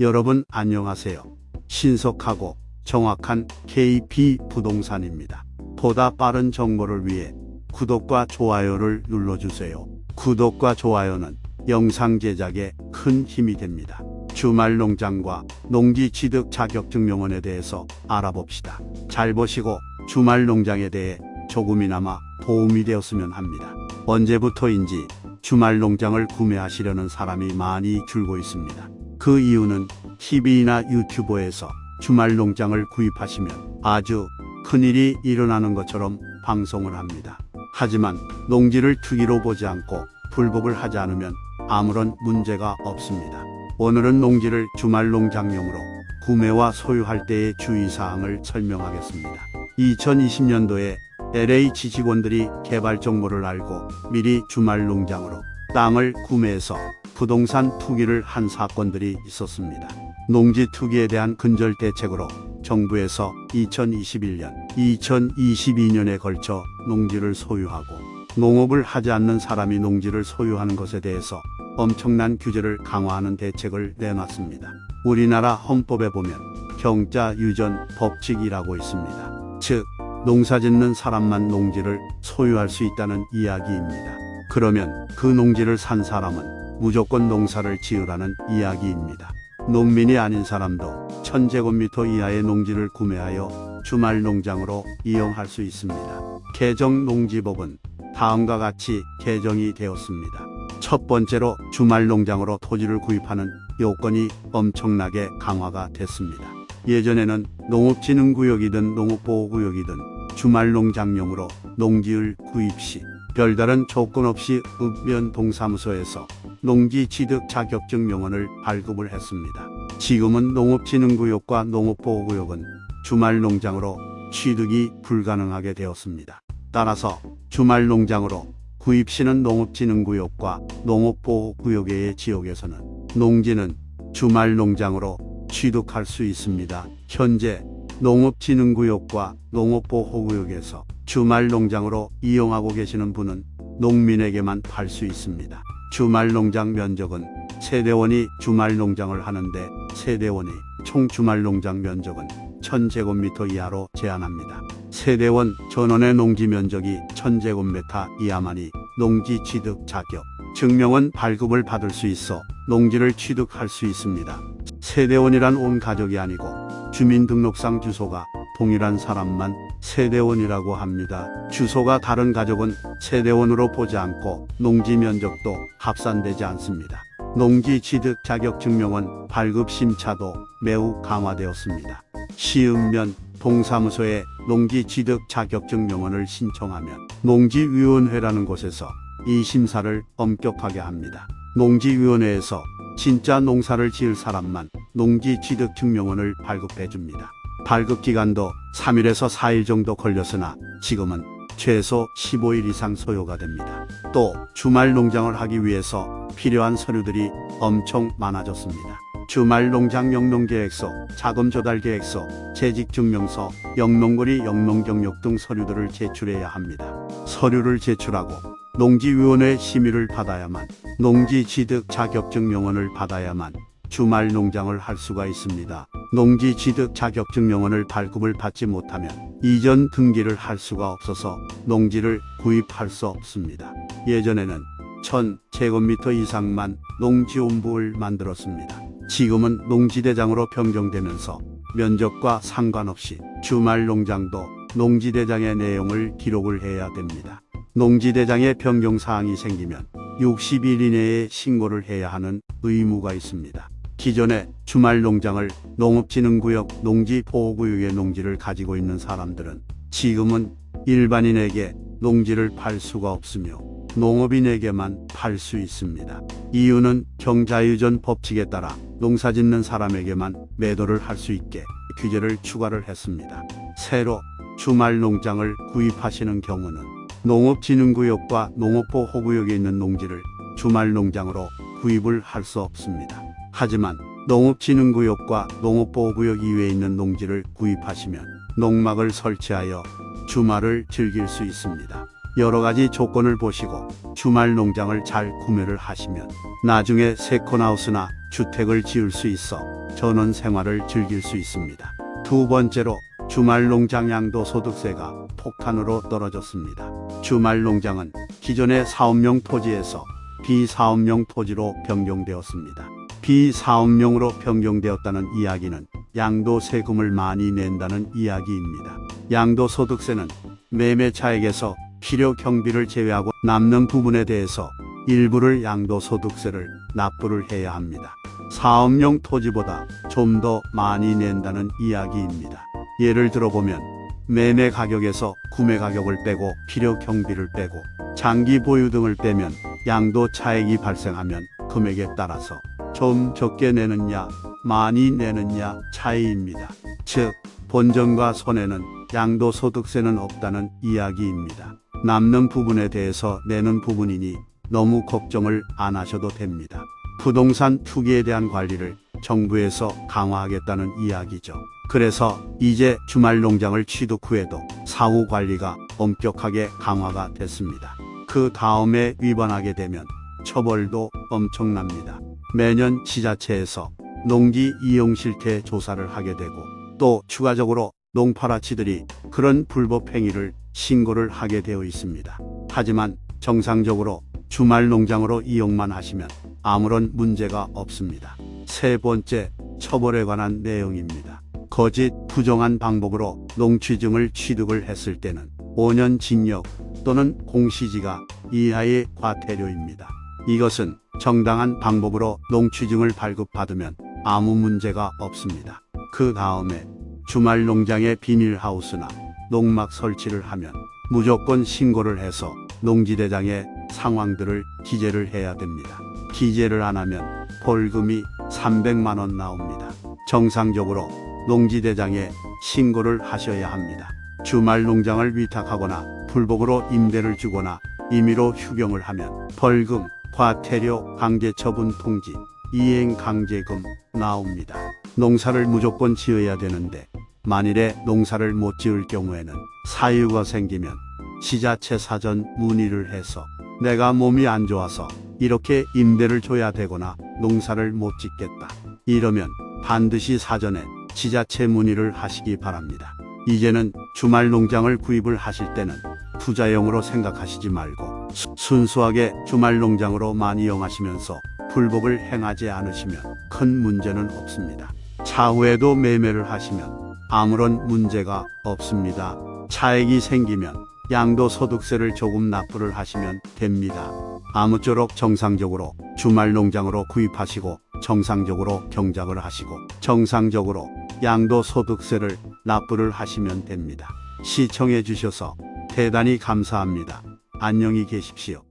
여러분 안녕하세요. 신속하고 정확한 KP 부동산입니다. 보다 빠른 정보를 위해 구독과 좋아요를 눌러주세요. 구독과 좋아요는 영상 제작에 큰 힘이 됩니다. 주말 농장과 농지 취득 자격증명원에 대해서 알아봅시다. 잘 보시고 주말 농장에 대해 조금이나마 도움이 되었으면 합니다. 언제부터인지 주말 농장을 구매하시려는 사람이 많이 줄고 있습니다. 그 이유는 TV나 유튜브에서 주말 농장을 구입하시면 아주 큰일이 일어나는 것처럼 방송을 합니다. 하지만 농지를 투기로 보지 않고 불복을 하지 않으면 아무런 문제가 없습니다. 오늘은 농지를 주말 농장용으로 구매와 소유할 때의 주의사항을 설명하겠습니다. 2020년도에 LH 직원들이 개발 정보를 알고 미리 주말 농장으로 땅을 구매해서 부동산 투기를 한 사건들이 있었습니다. 농지 투기에 대한 근절 대책으로 정부에서 2021년, 2022년에 걸쳐 농지를 소유하고 농업을 하지 않는 사람이 농지를 소유하는 것에 대해서 엄청난 규제를 강화하는 대책을 내놨습니다. 우리나라 헌법에 보면 경자 유전 법칙이라고 있습니다. 즉, 농사 짓는 사람만 농지를 소유할 수 있다는 이야기입니다. 그러면 그 농지를 산 사람은 무조건 농사를 지으라는 이야기입니다. 농민이 아닌 사람도 1000제곱미터 이하의 농지를 구매하여 주말 농장으로 이용할 수 있습니다. 개정 농지법은 다음과 같이 개정이 되었습니다. 첫 번째로 주말 농장으로 토지를 구입하는 요건이 엄청나게 강화가 됐습니다. 예전에는 농업진흥구역이든 농업보호구역이든 주말 농장용으로 농지를 구입 시 별다른 조건 없이 읍면 동사무소에서 농지 취득 자격증 명언을 발급을 했습니다. 지금은 농업진흥구역과 농업보호구역은 주말 농장으로 취득이 불가능하게 되었습니다. 따라서 주말 농장으로 구입 시는 농업진흥구역과 농업보호구역의 지역에서는 농지는 주말 농장으로 취득할 수 있습니다. 현재 농업진흥구역과 농업보호구역에서 주말 농장으로 이용하고 계시는 분은 농민에게만 팔 수 있습니다. 주말 농장 면적은 세대원이 주말 농장을 하는데 세대원이 총 주말 농장 면적은 1000제곱미터 이하로 제한합니다. 세대원 전원의 농지 면적이 1000제곱미터 이하만이 농지 취득 자격 증명은 발급을 받을 수 있어 농지를 취득할 수 있습니다. 세대원이란 온 가족이 아니고 주민등록상 주소가 동일한 사람만 세대원이라고 합니다. 주소가 다른 가족은 세대원으로 보지 않고 농지 면적도 합산되지 않습니다. 농지 취득 자격 증명은 발급 심차도 매우 강화되었습니다. 시읍면 동사무소에 농지 취득 자격증 명언을 신청하면 농지위원회라는 곳에서 이 심사를 엄격하게 합니다. 농지위원회에서 진짜 농사를 지을 사람만 농지 취득 증명원을 발급해 줍니다. 발급 기간도 3일에서 4일 정도 걸렸으나 지금은 최소 15일 이상 소요가 됩니다. 또 주말 농장을 하기 위해서 필요한 서류들이 엄청 많아졌습니다. 주말 농장 영농계획서, 자금 조달 계획서, 재직 증명서, 영농거리 영농 경력 등 서류들을 제출해야 합니다. 서류를 제출하고 농지위원회 심의를 받아야만 농지 취득 자격증 명언을 받아야만 주말 농장을 할 수가 있습니다. 농지 취득 자격증 명언을 발급을 받지 못하면 이전 등기를 할 수가 없어서 농지를 구입할 수 없습니다. 예전에는 1000제곱미터 이상만 농지온부를 만들었습니다. 지금은 농지대장으로 변경되면서 면적과 상관없이 주말 농장도 농지대장의 내용을 기록을 해야 됩니다. 농지대장에 변경사항이 생기면 60일 이내에 신고를 해야 하는 의무가 있습니다. 기존에 주말 농장을 농업진흥구역 농지보호구역의 농지를 가지고 있는 사람들은 지금은 일반인에게 농지를 팔 수가 없으며 농업인에게만 팔 수 있습니다. 이유는 경자유전 법칙에 따라 농사 짓는 사람에게만 매도를 할 수 있게 규제를 추가를 했습니다. 새로 주말 농장을 구입하시는 경우는 농업진흥구역과 농업보호구역에 있는 농지를 주말 농장으로 구입을 할 수 없습니다. 하지만 농업진흥구역과 농업보호구역 이외에 있는 농지를 구입하시면 농막을 설치하여 주말을 즐길 수 있습니다. 여러 가지 조건을 보시고 주말 농장을 잘 구매를 하시면 나중에 세컨하우스나 주택을 지을 수 있어 전원 생활을 즐길 수 있습니다. 두 번째로 주말 농장 양도 소득세가 폭탄으로 떨어졌습니다. 주말 농장은 기존의 사업용 토지에서 비사업용 토지로 변경되었습니다. 비사업용으로 변경되었다는 이야기는 양도 세금을 많이 낸다는 이야기입니다. 양도소득세는 매매 차액에서 필요 경비를 제외하고 남는 부분에 대해서 일부를 양도소득세를 납부를 해야 합니다. 사업용 토지보다 좀 더 많이 낸다는 이야기입니다. 예를 들어보면 매매 가격에서 구매 가격을 빼고 필요 경비를 빼고 장기 보유 등을 빼면 양도 차액이 발생하면 금액에 따라서 좀 적게 내느냐 많이 내느냐 차이입니다. 즉 본전과 손해는 양도소득세는 없다는 이야기입니다. 남는 부분에 대해서 내는 부분이니 너무 걱정을 안 하셔도 됩니다. 부동산 투기에 대한 관리를 정부에서 강화하겠다는 이야기죠. 그래서 이제 주말 농장을 취득 후에도 사후 관리가 엄격하게 강화가 됐습니다. 그 다음에 위반하게 되면 처벌도 엄청납니다. 매년 지자체에서 농지 이용 실태 조사를 하게 되고 또 추가적으로 농파라치들이 그런 불법 행위를 신고를 하게 되어 있습니다. 하지만 정상적으로 주말 농장으로 이용만 하시면 아무런 문제가 없습니다. 세 번째, 처벌에 관한 내용입니다. 거짓, 부정한 방법으로 농취증을 취득을 했을 때는 5년 징역 또는 공시지가 이하의 과태료입니다. 이것은 정당한 방법으로 농취증을 발급받으면 아무 문제가 없습니다. 그 다음에 주말 농장에 비닐하우스나 농막 설치를 하면 무조건 신고를 해서 농지대장에 상황들을 기재를 해야 됩니다. 기재를 안 하면 벌금이 300만 원 나옵니다. 정상적으로 농지대장에 신고를 하셔야 합니다. 주말 농장을 위탁하거나 불법으로 임대를 주거나 임의로 휴경을 하면 벌금, 과태료, 강제처분 통지, 이행 강제금 나옵니다. 농사를 무조건 지어야 되는데 만일에 농사를 못 지을 경우에는 사유가 생기면 지자체 사전 문의를 해서 내가 몸이 안 좋아서 이렇게 임대를 줘야 되거나 농사를 못 짓겠다. 이러면 반드시 사전에 지자체 문의를 하시기 바랍니다. 이제는 주말 농장을 구입을 하실 때는 투자용으로 생각하시지 말고 수- 순수하게 주말 농장으로 많이 이용하시면서 불법을 행하지 않으시면 큰 문제는 없습니다. 차후에도 매매를 하시면 아무런 문제가 없습니다. 차액이 생기면 양도 소득세를 조금 납부를 하시면 됩니다. 아무쪼록 정상적으로 주말 농장으로 구입하시고 정상적으로 경작을 하시고 정상적으로 양도 소득세를 납부를 하시면 됩니다. 시청해 주셔서 대단히 감사합니다. 안녕히 계십시오.